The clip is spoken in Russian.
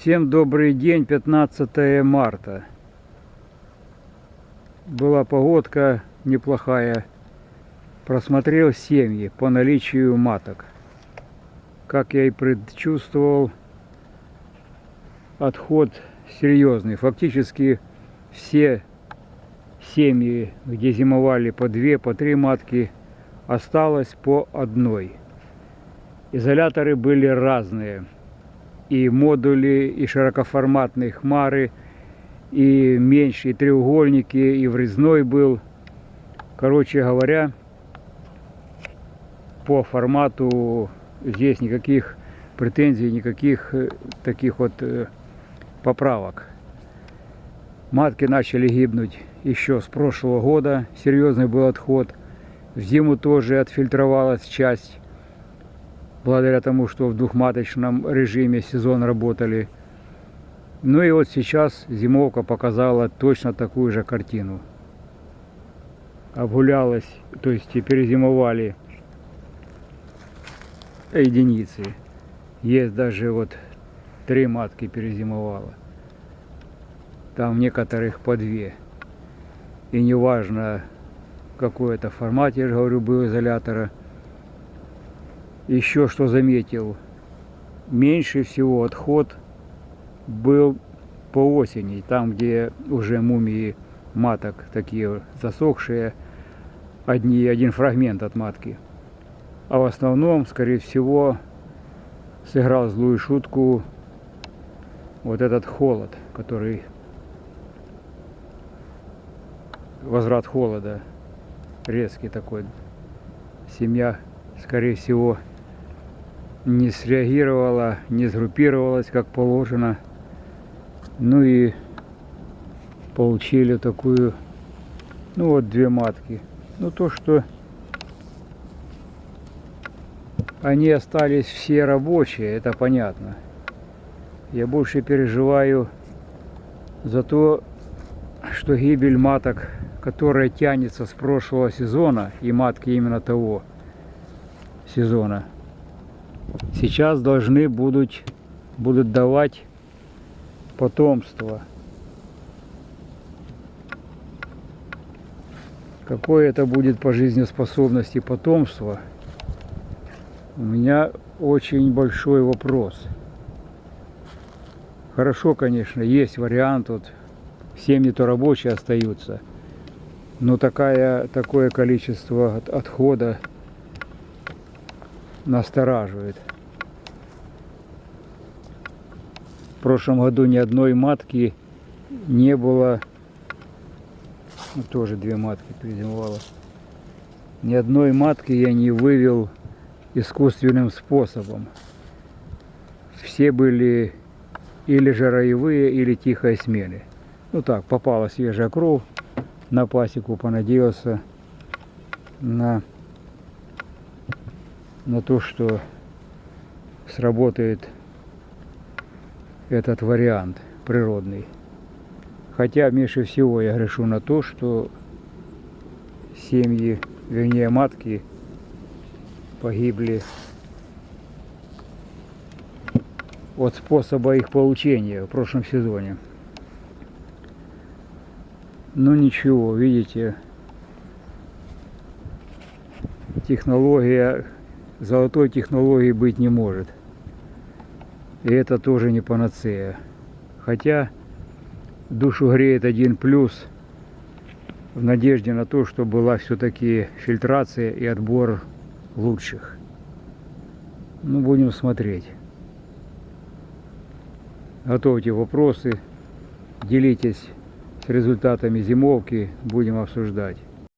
Всем добрый день, 15 марта. Была погодка неплохая. Просмотрел семьи по наличию маток. Как я и предчувствовал, отход серьезный. Фактически все семьи, где зимовали по две, по три матки, осталось по одной. Изоляторы были разные и модули, и широкоформатные хмары, и меньшие треугольники, и врезной был. Короче говоря, по формату здесь никаких претензий, никаких таких вот поправок. Матки начали гибнуть еще с прошлого года, серьезный был отход. В зиму тоже отфильтровалась часть благодаря тому, что в двухматочном режиме сезон работали. Ну и вот сейчас зимовка показала точно такую же картину. Обгулялась, то есть перезимовали единицы. Есть даже вот три матки перезимовала. Там некоторых по две. И неважно, какой это формат, я же говорю, был изолятора – еще что заметил, меньше всего отход был по осени, там, где уже мумии маток такие засохшие, одни, один фрагмент от матки. А в основном, скорее всего, сыграл злую шутку вот этот холод, который возврат холода резкий такой. Семья, скорее всего, не среагировала, не сгруппировалась как положено. Ну и получили такую, ну вот две матки. Ну то, что они остались все рабочие, это понятно. Я больше переживаю за то, что гибель маток, которая тянется с прошлого сезона, и матки именно того сезона, сейчас должны будут, будут давать потомство. Какое это будет по жизнеспособности потомство, у меня очень большой вопрос. Хорошо, конечно, есть вариант, вот семьи-то рабочие остаются, но такая, такое количество отхода настораживает. В прошлом году ни одной матки не было. Ну, тоже две матки призимовало. Ни одной матки я не вывел искусственным способом. Все были или же или тихой смены. Ну так, попала свежая кровь на пасеку, понадеялся на на то, что сработает этот вариант природный. Хотя меньше всего я грешу на то, что семьи, вернее матки, погибли от способа их получения в прошлом сезоне. Ну ничего, видите, технология золотой технологии быть не может. И это тоже не панацея. Хотя душу греет один плюс в надежде на то, что была все-таки фильтрация и отбор лучших. Ну, будем смотреть. Готовьте вопросы, делитесь с результатами зимовки, будем обсуждать.